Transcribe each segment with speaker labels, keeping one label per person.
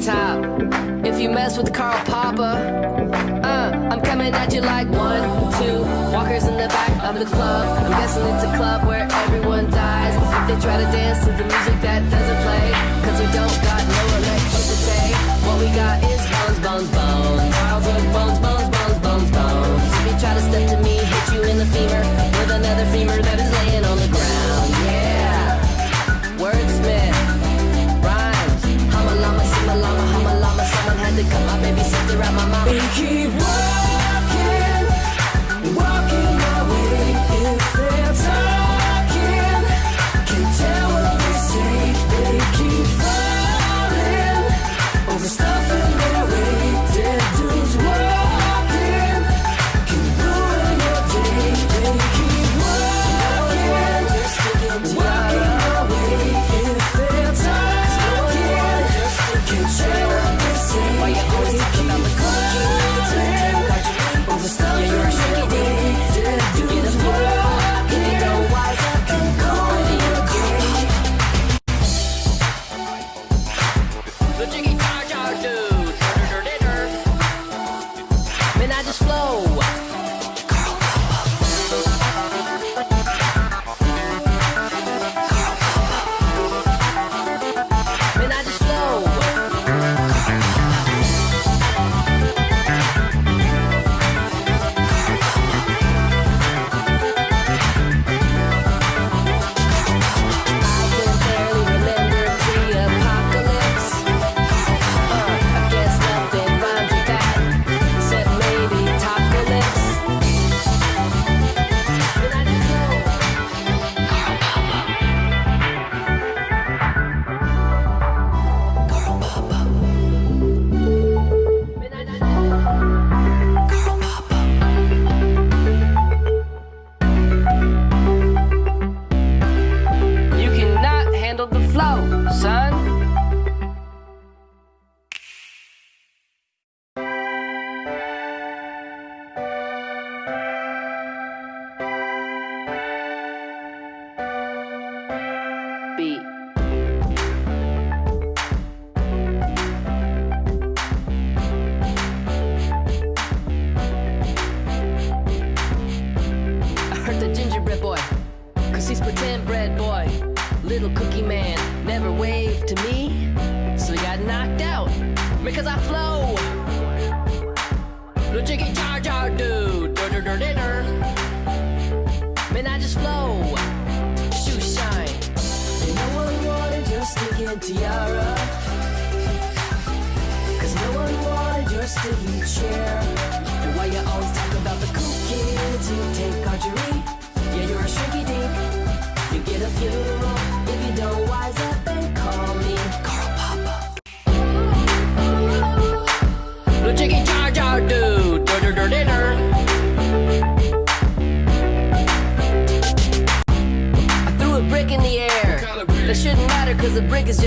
Speaker 1: braid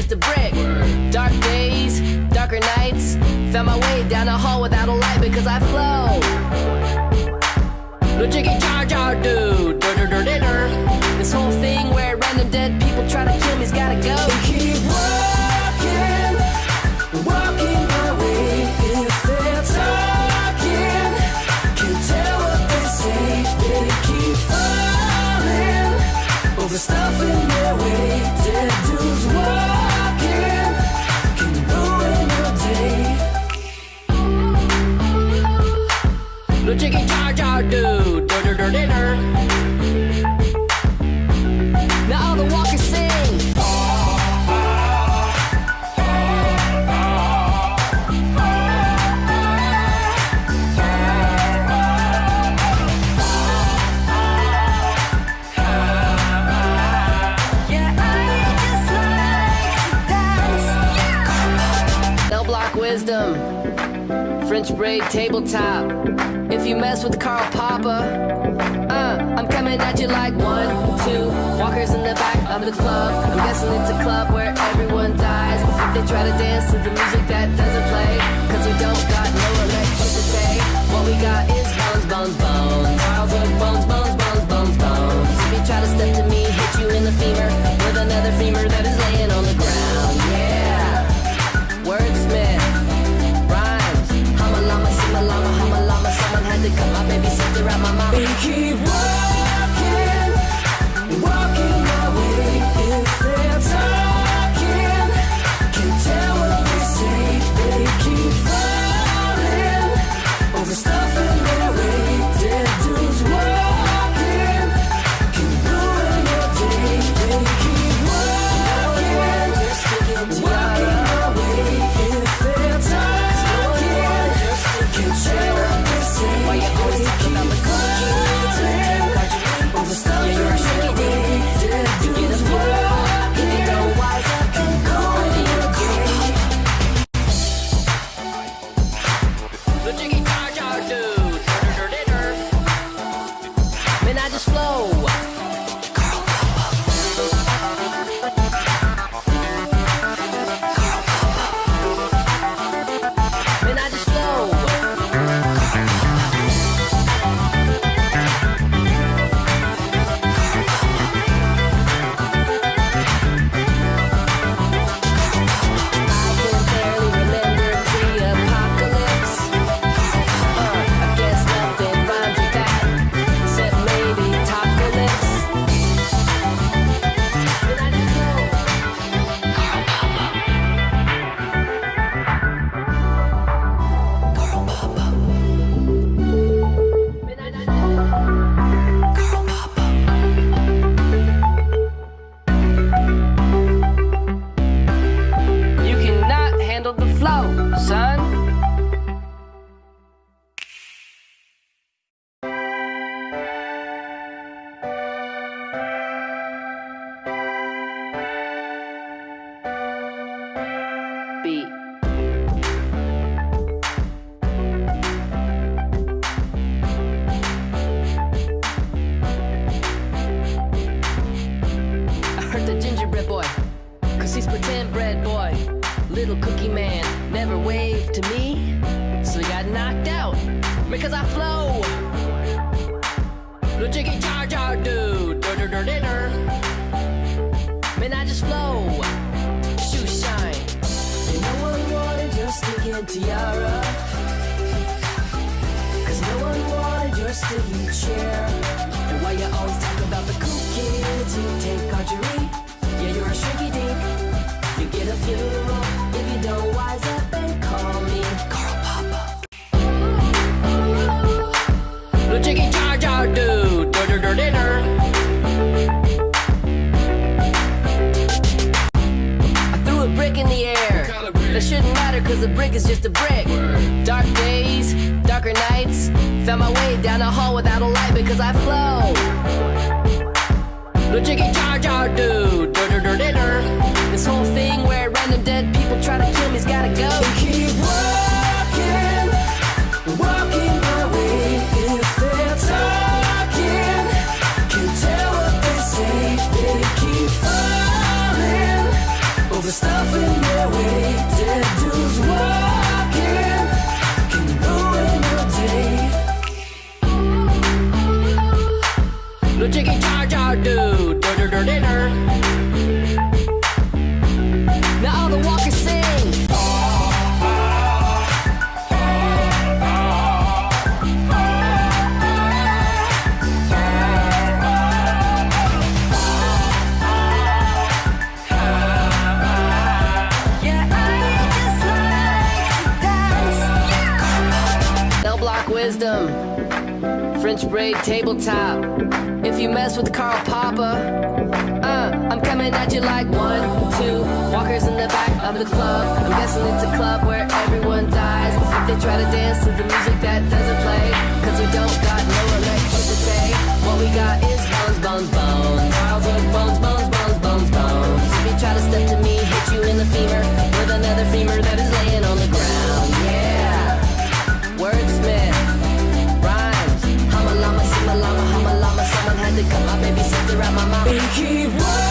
Speaker 1: is the brick. sprayed tabletop. If you mess with Carl Papa, uh, I'm coming at you like one, two. Walkers in the back of the club. I'm guessing it's a club where everyone dies. If they try to dance to the music that doesn't play, cause we don't got no electricity. What we got is bones, bones, bones. Carl's with bones, bones, bones, bones, bones. If you try to step to me, hit you in the femur with another femur that is laying on the ground. Yeah, wordsmith. They cut my baby sit around my mom.
Speaker 2: We keep working. wisdom.
Speaker 1: French braid tabletop. If you mess with Carl Papa, uh, I'm coming at you like one, two. Walkers in the back of the club. I'm guessing it's a club where everyone dies. If they try to dance to the music that doesn't play, cause we don't got no electricity. What we got is bones, bones, bones. Childhood bones, bones, bones, bones, bones. If you try to step to me, hit you in the femur with another femur that is. around my mind.
Speaker 2: We keep running.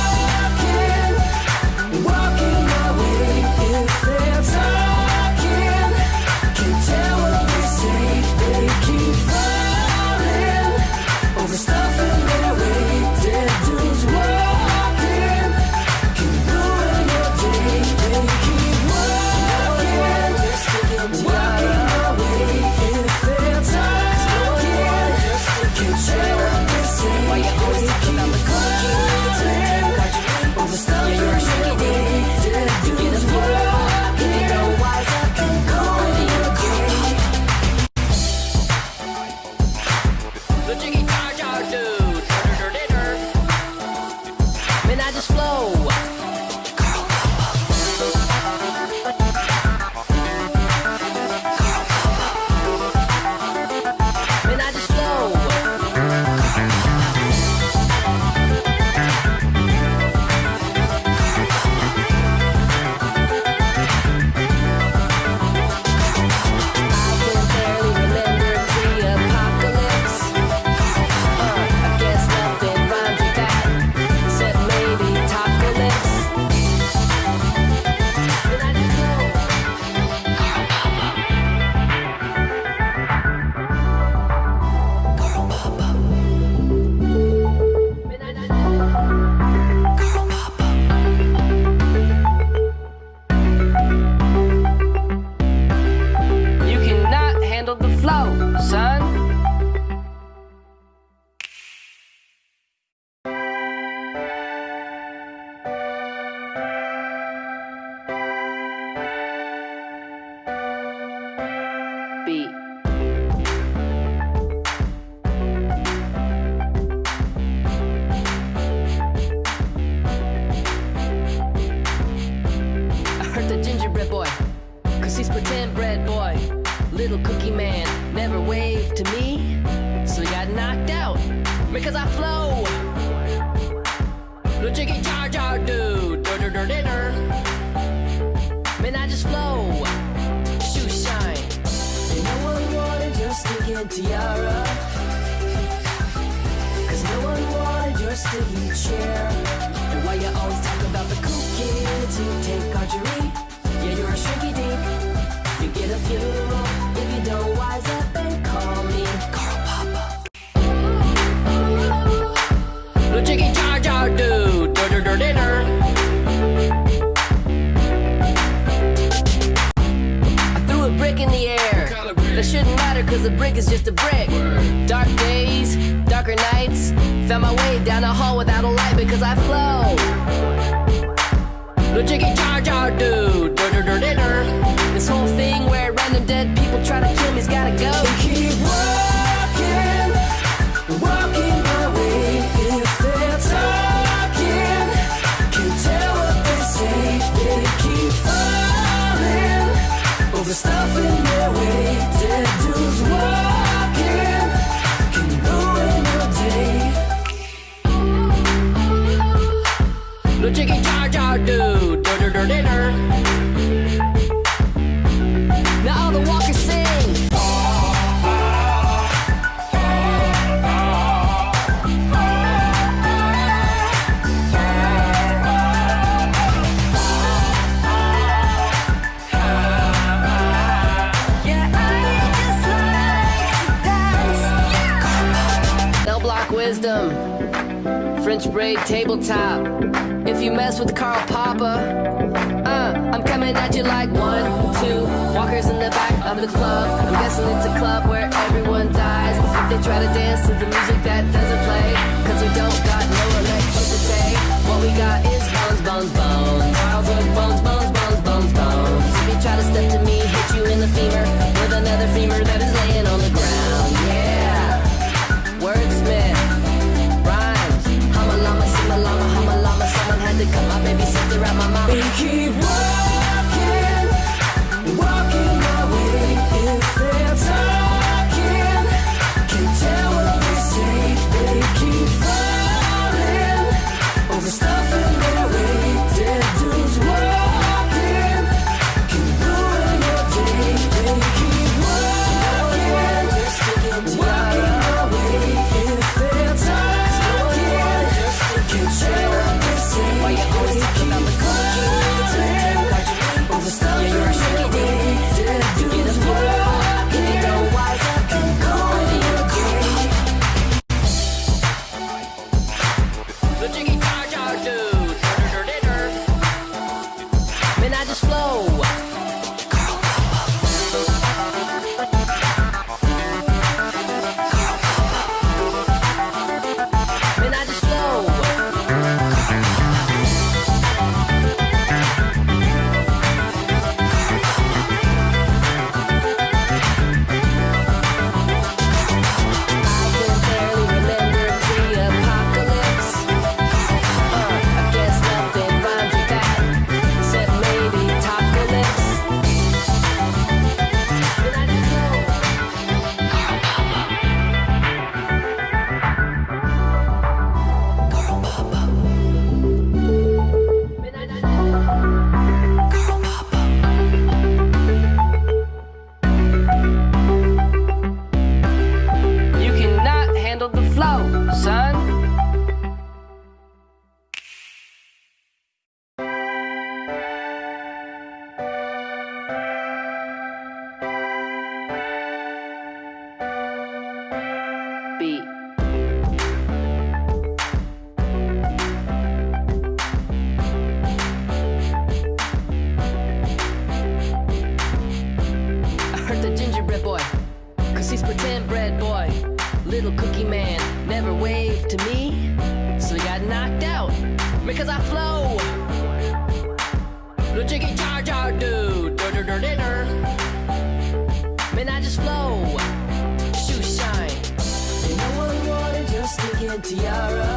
Speaker 2: tiara.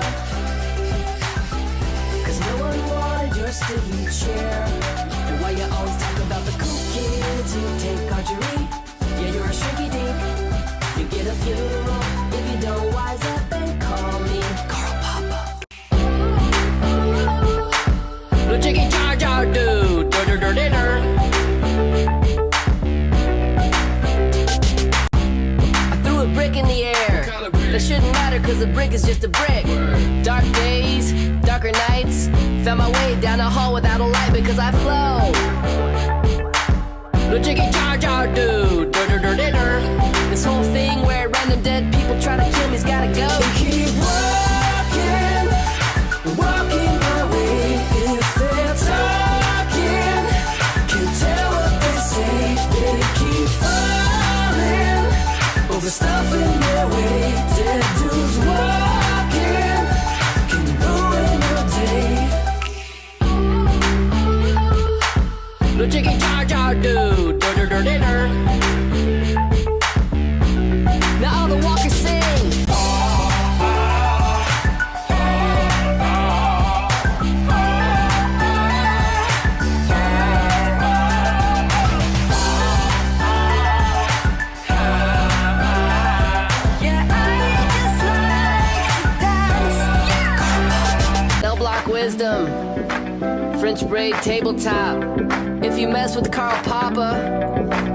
Speaker 2: Cause no one wanted your stilly chair. And why you always talk about the cool kids who take archery Yeah, you're a shrinky dink. You get a funeral
Speaker 1: Cause a brick is just a brick. Dark days, darker nights. Found my way down a hall without a light because I flow. No jiggy jar jar dude. Dur, dur, dur, this whole thing where random dead people try to kill me's gotta go.
Speaker 2: Keep
Speaker 1: running. sprayed tabletop. If you mess with Carl Papa,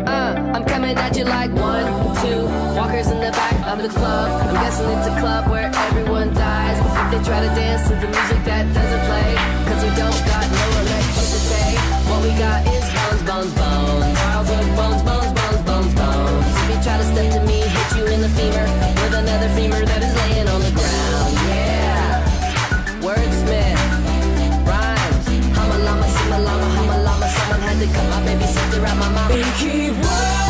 Speaker 1: uh, I'm coming at you like one, two. Walkers in the back of the club. I'm guessing it's a club where everyone dies. If they try to dance to the music that doesn't play, cause we don't got no electricity. What we got is bones, bones, bones. Carl's with bones, bones, bones, bones, bones. If you try to step to me, hit you in the femur with another femur that is laying on the ground. Come on, baby sister, around my mom.
Speaker 2: We keep
Speaker 1: rolling.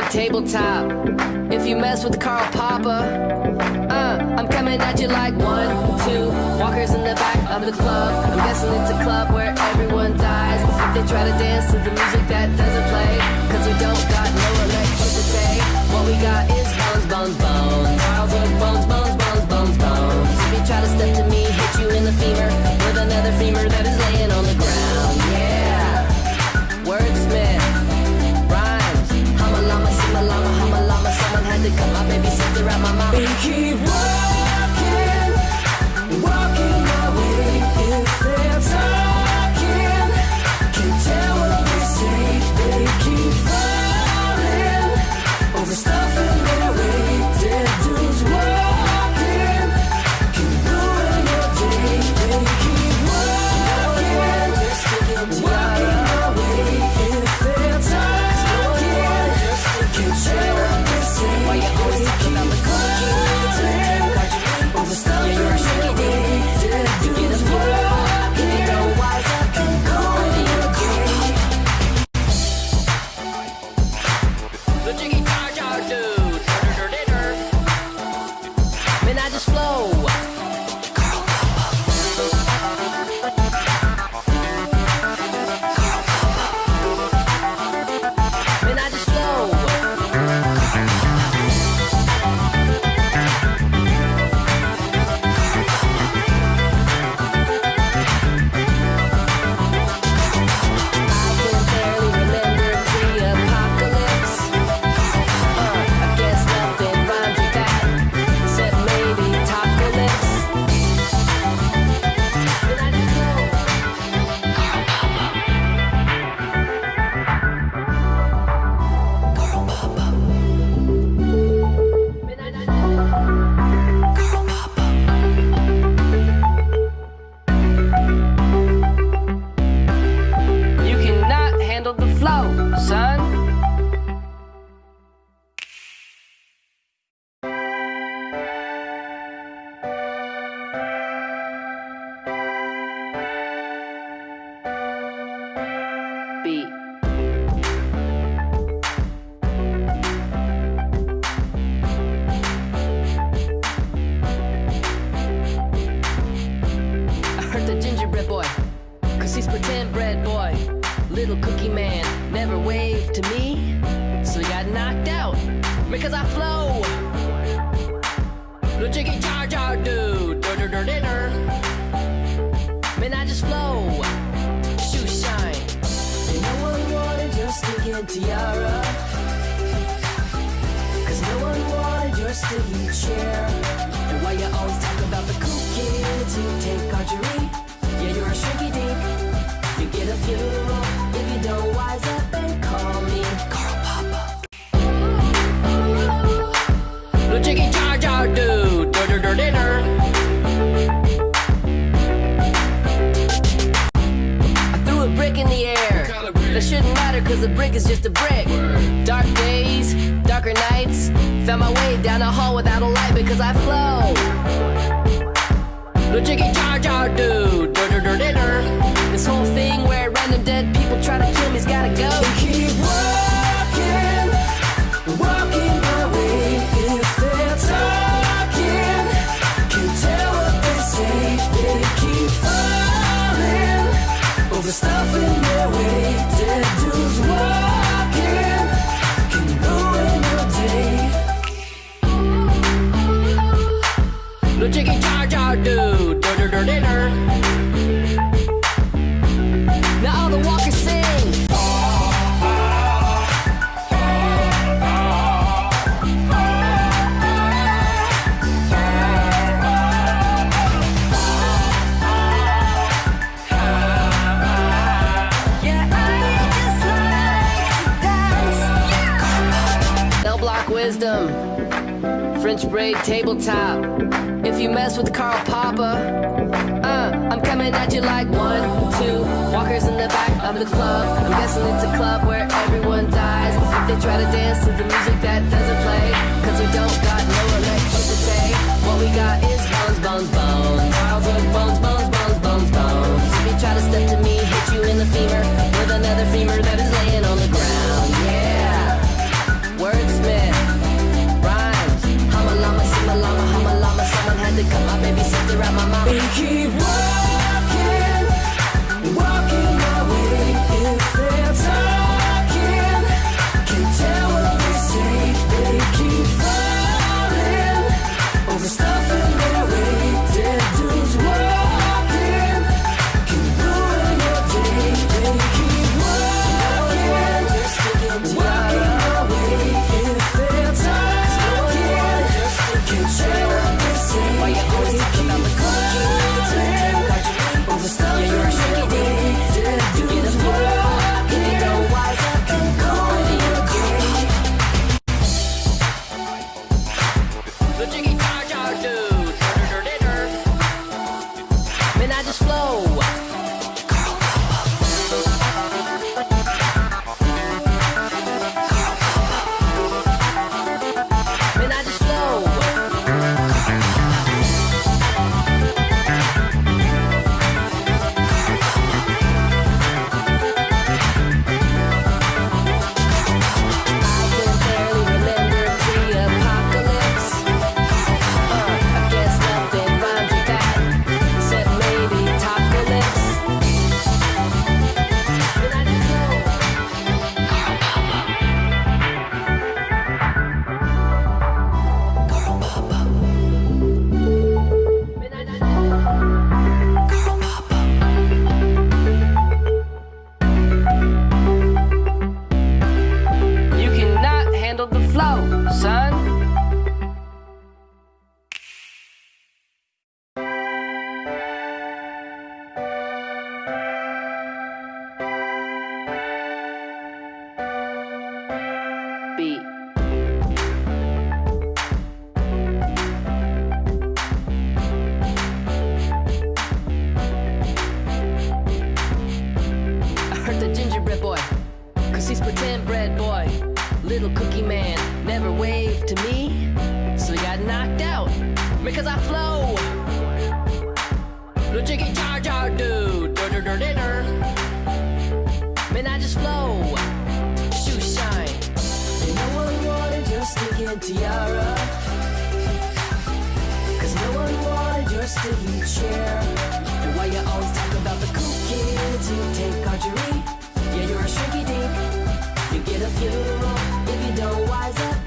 Speaker 1: played tabletop. If you mess with Carl Papa, uh, I'm coming at you like one, two. Walkers in the back of the club. I'm guessing it's a club where everyone dies. If they try to dance to the music that doesn't play, cause we don't got no electricity. What we got is bones, bones, bones. Childhood bones, bones, bones, bones, bones. If you try to step to me, hit you in the femur with another femur that is laying on the ground. become my baby sister
Speaker 2: and my mom. We keep rolling. tiara. Cause no one wanted your stilly chair. And why you always talk about the cool kids who take archery Yeah, you're a shrinky dink. You get a funeral if you don't wise up.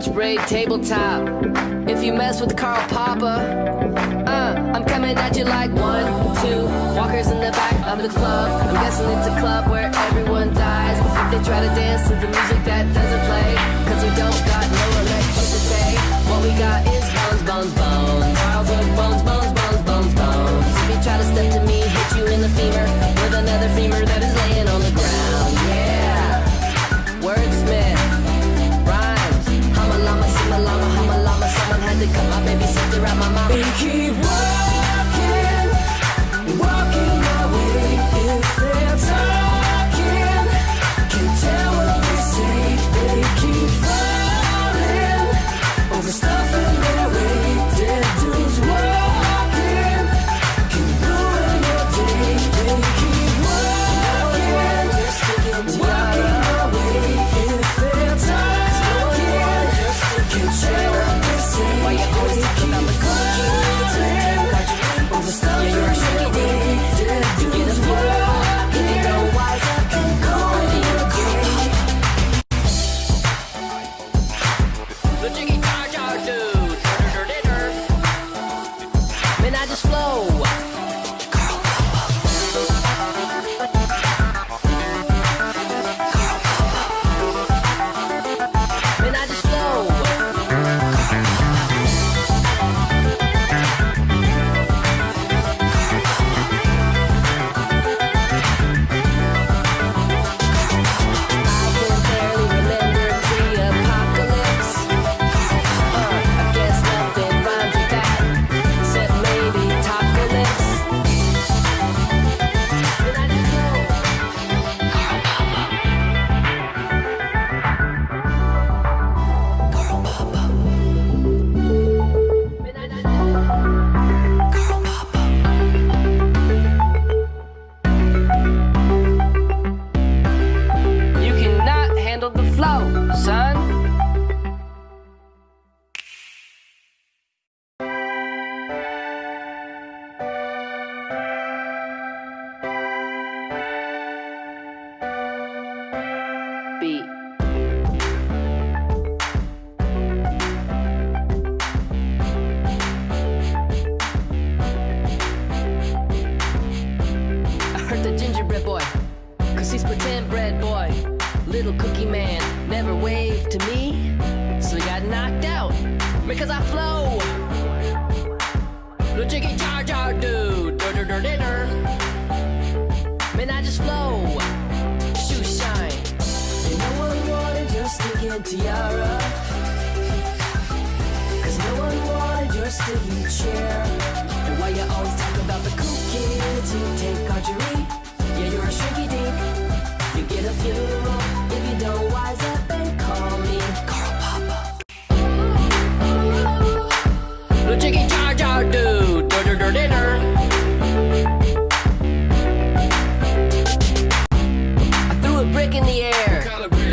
Speaker 1: lunch break tabletop. If you mess with Carl Poppa, uh, I'm coming at you like one, two. Walkers in the back of the club. I'm guessing it's a club where everyone dies. If they try to dance to the music that doesn't play, cause we don't got no electricity. What we got
Speaker 2: keep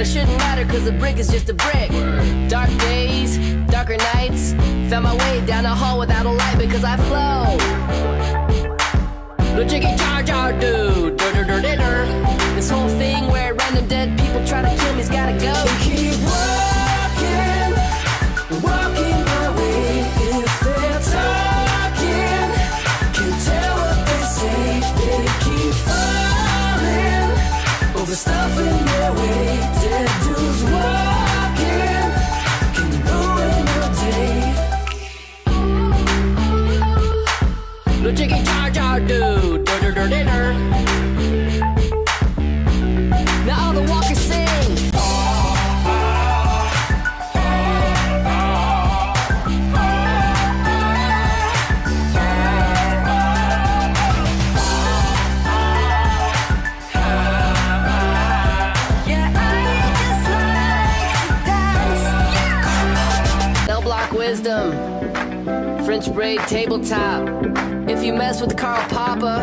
Speaker 1: shouldn't matter cause a brick is just a brick. Dark days, darker nights. Found my way down a hall without a light because I flow. Little jiggy jar jar dude. This whole thing where random dead people try to kill me's gotta go. Braid tabletop. If you mess with Carl Poppa,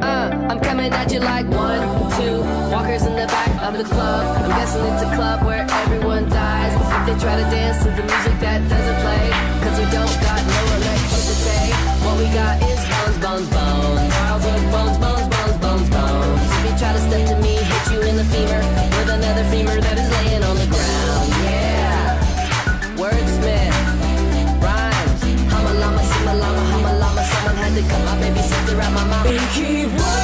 Speaker 1: uh, I'm coming at you like one, two. Walkers in the back of the club. I'm guessing it's a club where everyone dies. If they try to dance to the music that doesn't play, cause we don't got no electricity. What we got is bones, bones, bones. Childhood bones, bones, bones, bones, bones. If you try to step to me, hit you in the femur with another femur that is out my mouth.
Speaker 2: We keep walking,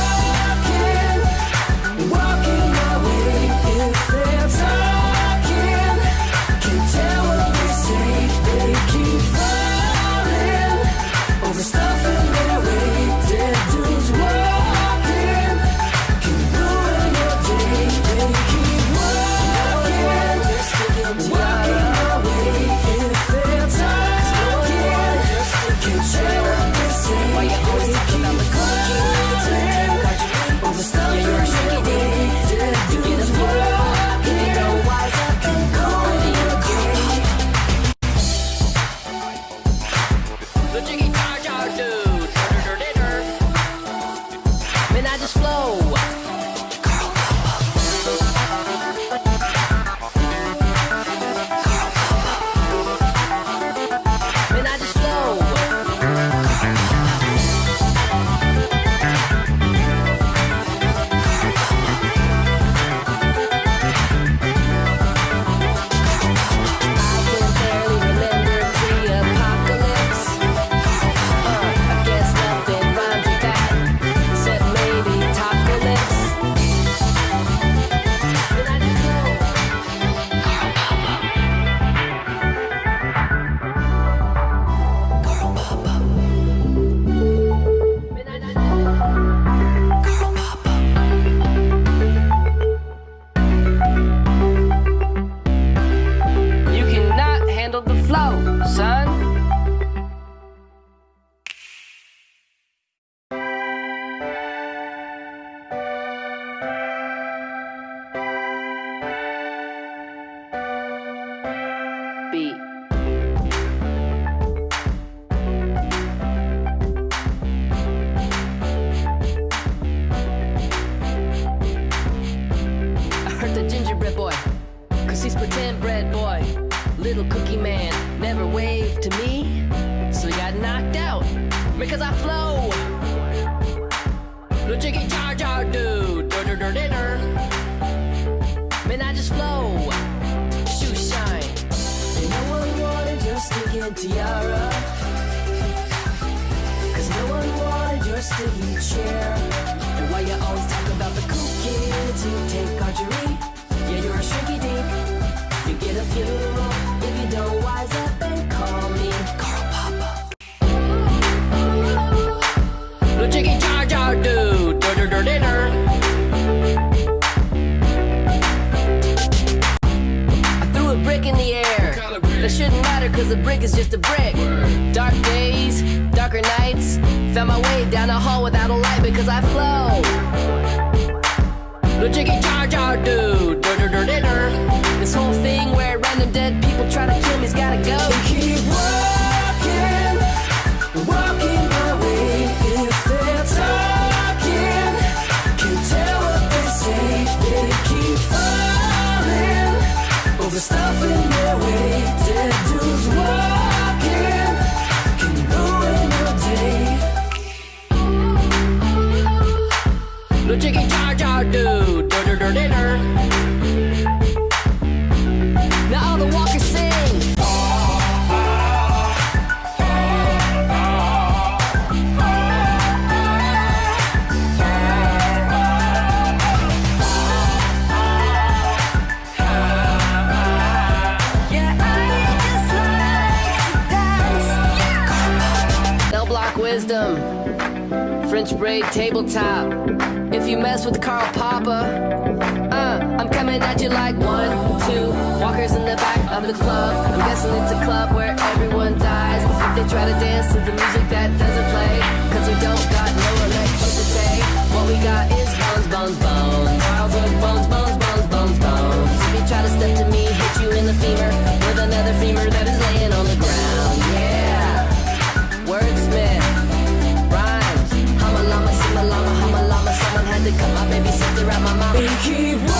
Speaker 1: gingerbread boy, cause he's pretend bread boy. Little cookie man never waved to me, so he got knocked out because I flow. Little jiggy jar jar dude, dur dur dur dur. Man, I just flow. Shoe shine.
Speaker 2: And no one wanted your stinking tiara. Cause no one wanted your sticky chair. And why you always talk about the cool kids who take archery?
Speaker 1: i threw a brick in the air. That shouldn't matter cause a brick is just a brick. Dark days, darker nights. Found my way down a hall without a light because I flow. Logic and charge wisdom, French braid tabletop. If you mess with Carl Poppa, uh, I'm coming at you like one, two. Walkers in the back of the club. I'm guessing it's a club where everyone dies. If they try to dance to the music that doesn't play, cause we don't got no electricity. What we got is bones, bones, bones. Childhood bones, bones, bones, bones, bones. If you try to step to me, hit you in the femur with another femur that is laying on the ground. around my
Speaker 2: mom. Keep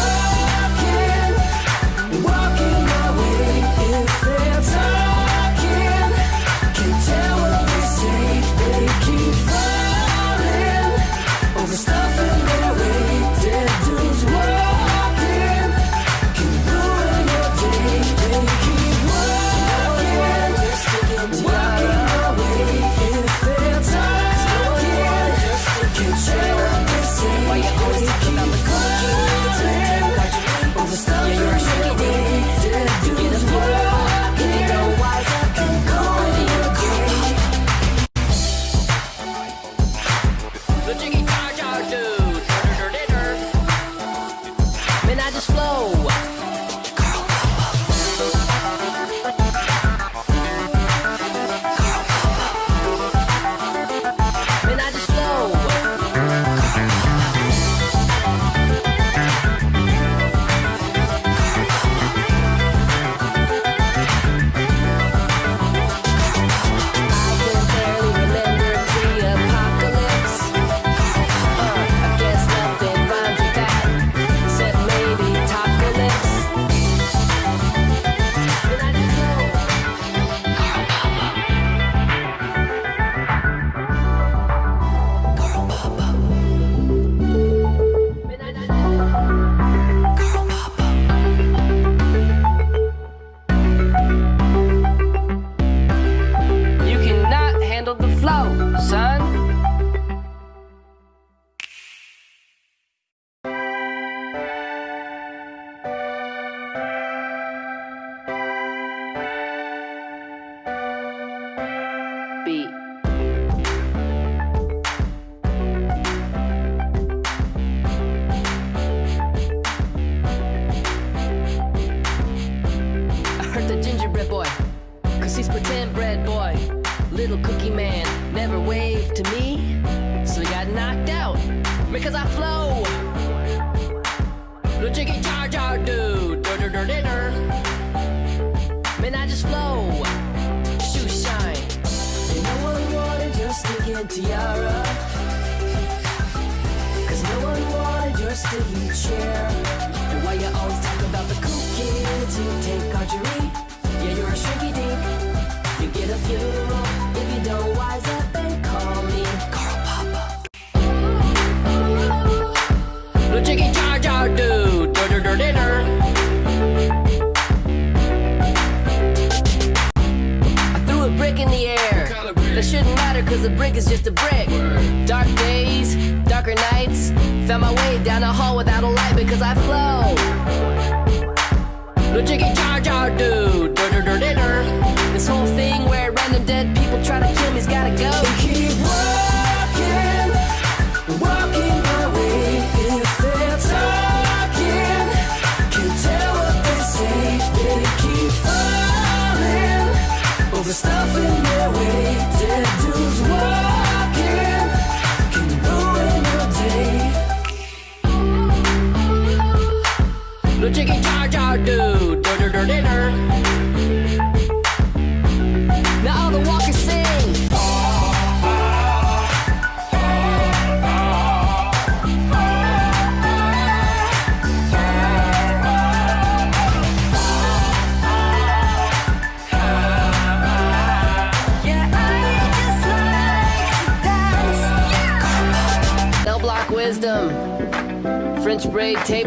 Speaker 1: he's got
Speaker 2: a
Speaker 1: gun.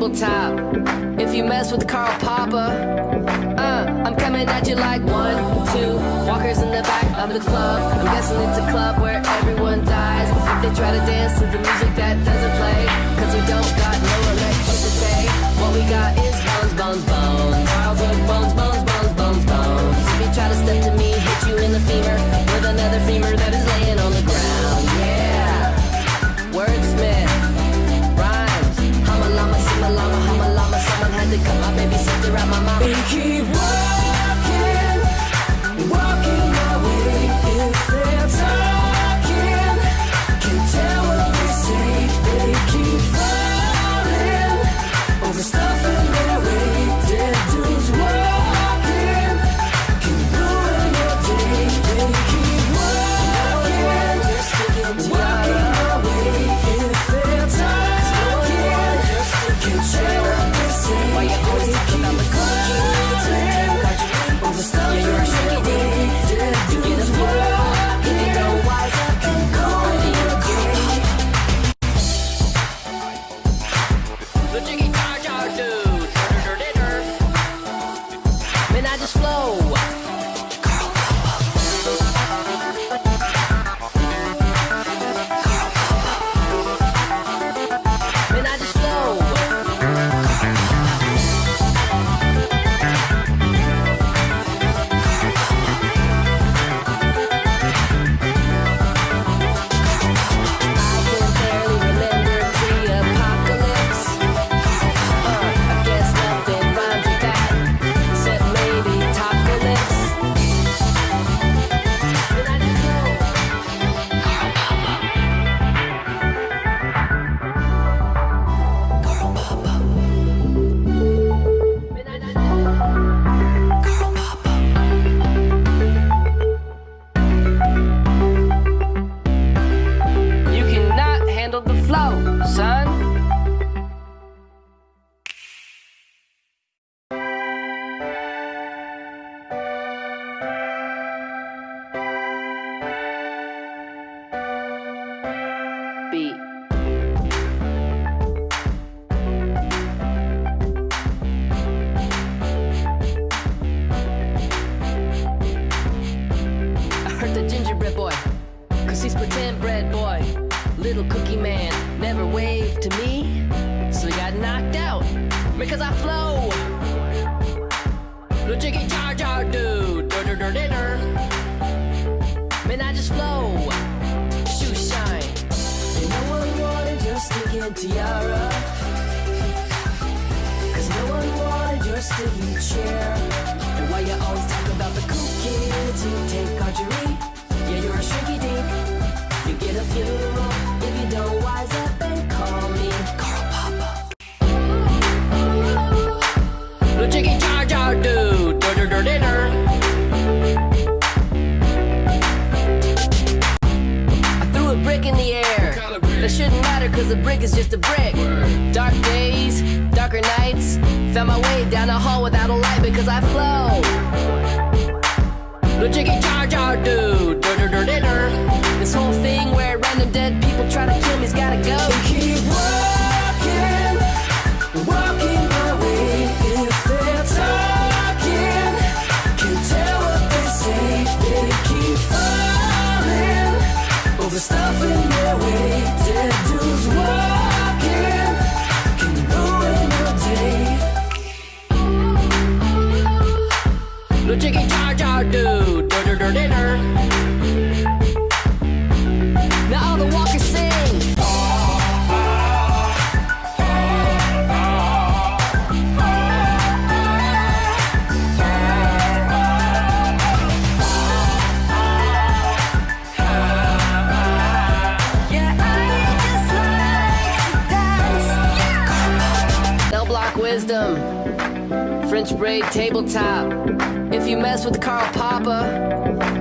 Speaker 1: Tabletop. If you mess with Carl Poppa, uh, I'm coming at you like one, two. Walkers in the back of the club. I'm guessing it's a club where everyone dies. If they try to dance to the music that doesn't play, cause we don't got no electricity. What we got is bones, bones, bones. Childhood bones, bones, bones, bones, bones. If you try to step to me, hit you in the femur with another femur that is laying on the ground. Cut my baby sister out my mama.
Speaker 2: We keep walking, walking my way.
Speaker 1: Man, I just flow. Shoe shine.
Speaker 2: And no one wanted your stinking tiara. Cause no one wanted your sticky chair. And why you always talk about the cool kids who take archery? Yeah, you're a shrinky dink. You get a funeral if you don't wise up
Speaker 1: matter cause a brick is just a brick. Dark days, darker nights. Found my way down the hall without a light because I flow. The jiggy jar jar dude, dur dur dur dur. This whole thing where random dead people try to kill me's gotta go.
Speaker 2: Keep walking, walking my way. If they're talking, can tell what they say. They keep falling over stuff in their way.
Speaker 1: chicky jar jar do. do do dur dinner. Now all the walkers sing. Wisdom, French braid tabletop you mess with Carl Poppa.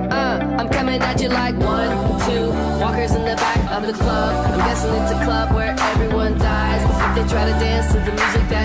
Speaker 1: Uh, I'm coming at you like one, two, walkers in the back of the club. I'm guessing it's a club where everyone dies if they try to dance to the music that